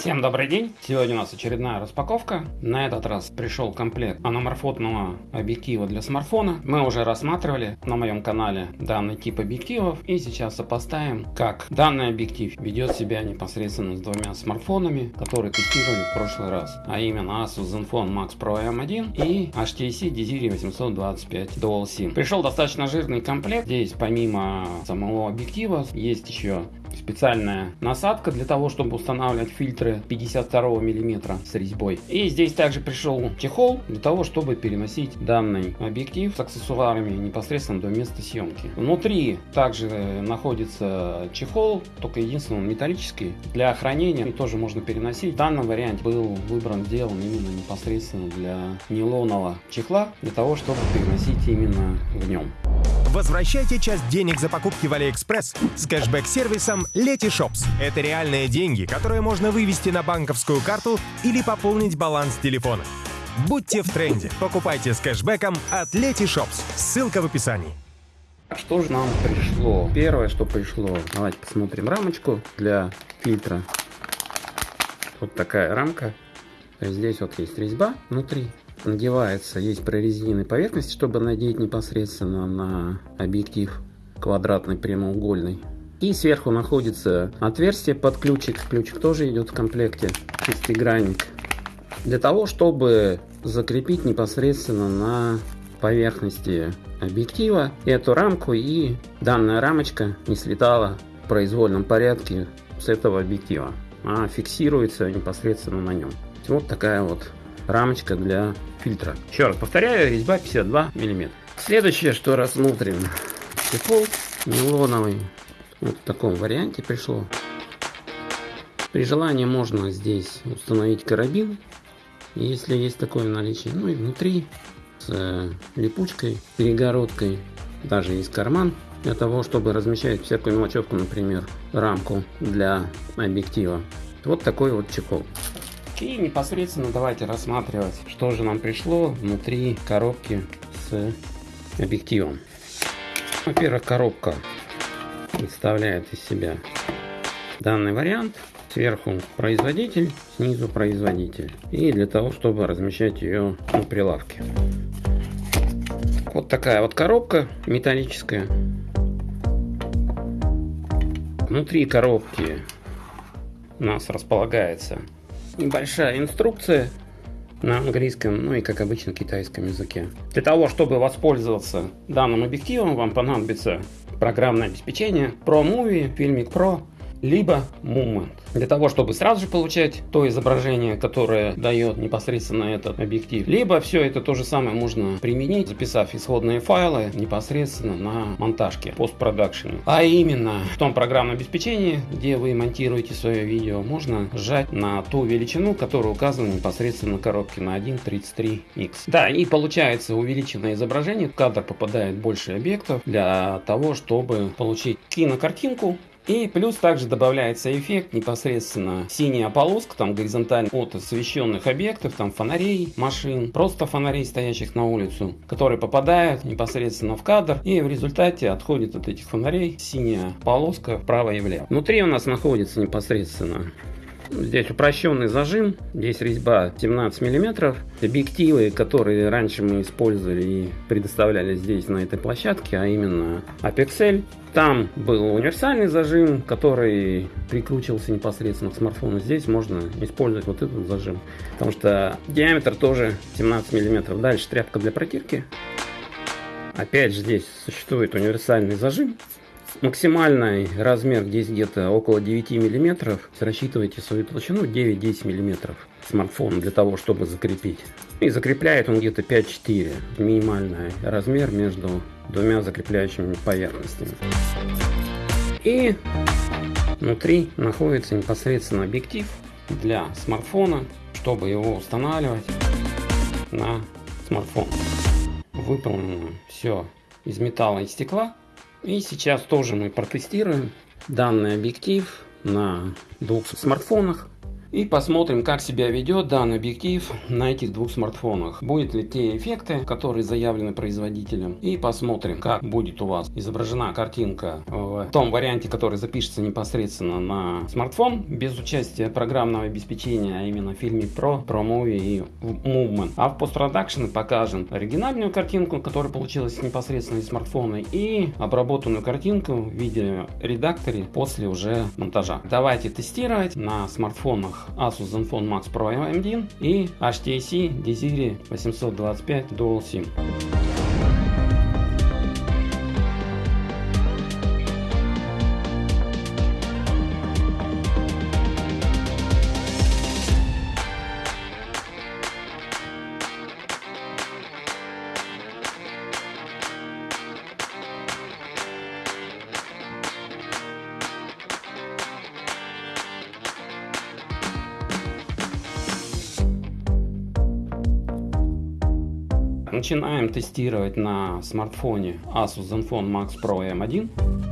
Всем добрый день! Сегодня у нас очередная распаковка. На этот раз пришел комплект аноморфотного объектива для смартфона. Мы уже рассматривали на моем канале данный тип объективов. И сейчас сопоставим, как данный объектив ведет себя непосредственно с двумя смартфонами, которые тестировали в прошлый раз. А именно Asus Zenfone Max Pro M1 и HTC Desire 825 Dual SIM. Пришел достаточно жирный комплект. Здесь помимо самого объектива есть еще специальная насадка для того, чтобы устанавливать фильтры 52 миллиметра с резьбой. И здесь также пришел чехол для того, чтобы переносить данный объектив с аксессуарами непосредственно до места съемки. Внутри также находится чехол, только единственный он металлический. Для хранения тоже можно переносить. В данном варианте был выбран, сделан именно непосредственно для нейлонового чехла, для того, чтобы переносить именно в нем. Возвращайте часть денег за покупки в Алиэкспресс с кэшбэк-сервисом Letyshops. Это реальные деньги, которые можно вывести на банковскую карту или пополнить баланс телефона. Будьте в тренде. Покупайте с кэшбэком от Letyshops. Ссылка в описании. Что же нам пришло? Первое, что пришло, давайте посмотрим рамочку для фильтра. Вот такая рамка. Здесь вот есть резьба внутри надевается, есть прорезиненная поверхность, чтобы надеть непосредственно на объектив квадратный прямоугольный. И сверху находится отверстие под ключик. Ключик тоже идет в комплекте. Шестигранник. Для того, чтобы закрепить непосредственно на поверхности объектива эту рамку и данная рамочка не слетала в произвольном порядке с этого объектива, а фиксируется непосредственно на нем. Вот такая вот рамочка для фильтра. Еще раз повторяю, резьба 52 мм. Следующее, что рассмотрим, чехол нейлоновый. Вот в таком варианте пришло. При желании можно здесь установить карабин, если есть такое наличие. Ну и внутри с э, липучкой, перегородкой, даже есть карман для того, чтобы размещать всякую мелочевку, например, рамку для объектива. Вот такой вот чехол. И непосредственно давайте рассматривать, что же нам пришло внутри коробки с объективом. Во-первых, коробка представляет из себя данный вариант. Сверху производитель, снизу производитель. И для того, чтобы размещать ее на прилавке. Вот такая вот коробка металлическая. Внутри коробки у нас располагается небольшая инструкция на английском, ну и как обычно китайском языке. Для того, чтобы воспользоваться данным объективом, вам понадобится программное обеспечение ProMovie, Filmic Pro либо Movement. Для того, чтобы сразу же получать то изображение, которое дает непосредственно этот объектив. Либо все это то же самое можно применить, записав исходные файлы непосредственно на монтажке, постпродакшене. А именно в том программном обеспечении, где вы монтируете свое видео, можно сжать на ту величину, которая указана непосредственно на коробке на 1.33x. Да, и получается увеличенное изображение, в кадр попадает больше объектов для того, чтобы получить кинокартинку и плюс также добавляется эффект непосредственно синяя полоска, там горизонтально от освещенных объектов, там фонарей, машин, просто фонарей, стоящих на улицу, которые попадают непосредственно в кадр и в результате отходит от этих фонарей синяя полоска вправо и влево. Внутри у нас находится непосредственно Здесь упрощенный зажим, здесь резьба 17 мм. Объективы, которые раньше мы использовали и предоставляли здесь на этой площадке, а именно Apexel. Там был универсальный зажим, который прикручивался непосредственно к смартфону. Здесь можно использовать вот этот зажим, потому что диаметр тоже 17 мм. Дальше тряпка для протирки. Опять же здесь существует универсальный зажим Максимальный размер здесь где-то около 9 миллиметров. Рассчитывайте свою толщину 9-10 миллиметров смартфон для того, чтобы закрепить. И закрепляет он где-то 5-4. Минимальный размер между двумя закрепляющими поверхностями. И внутри находится непосредственно объектив для смартфона, чтобы его устанавливать на смартфон. Выполнено все из металла и стекла. И сейчас тоже мы протестируем данный объектив на двух смартфонах. И посмотрим, как себя ведет данный объектив на этих двух смартфонах. Будет ли те эффекты, которые заявлены производителем. И посмотрим, как будет у вас изображена картинка в том варианте, который запишется непосредственно на смартфон, без участия программного обеспечения, а именно фильме Pro, ProMovie и Movement. А в постпродакшене покажем оригинальную картинку, которая получилась непосредственно из смартфона, и обработанную картинку в виде редакторе после уже монтажа. Давайте тестировать на смартфонах Asus Zenfone Max Pro M1 и HTC Desire 825 Dual SIM. Начинаем тестировать на смартфоне Asus Zenfone Max Pro M1.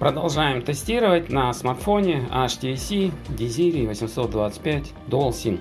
Продолжаем тестировать на смартфоне HTC Desire 825 Dual SIM.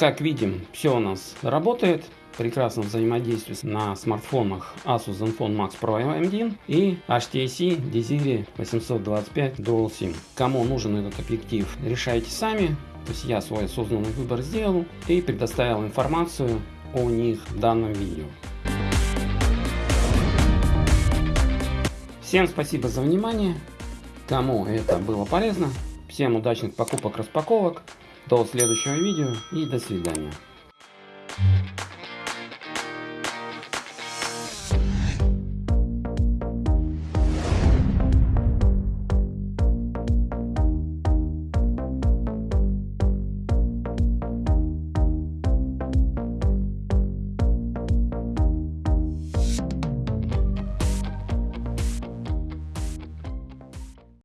Как видим, все у нас работает. Прекрасно взаимодействует на смартфонах Asus Zenfone Max Pro M1 и HTC Desire 825 Dual SIM. Кому нужен этот объектив, решайте сами. То есть я свой осознанный выбор сделал и предоставил информацию о них в данном видео. Всем спасибо за внимание. Кому это было полезно, всем удачных покупок-распаковок. До следующего видео и до свидания.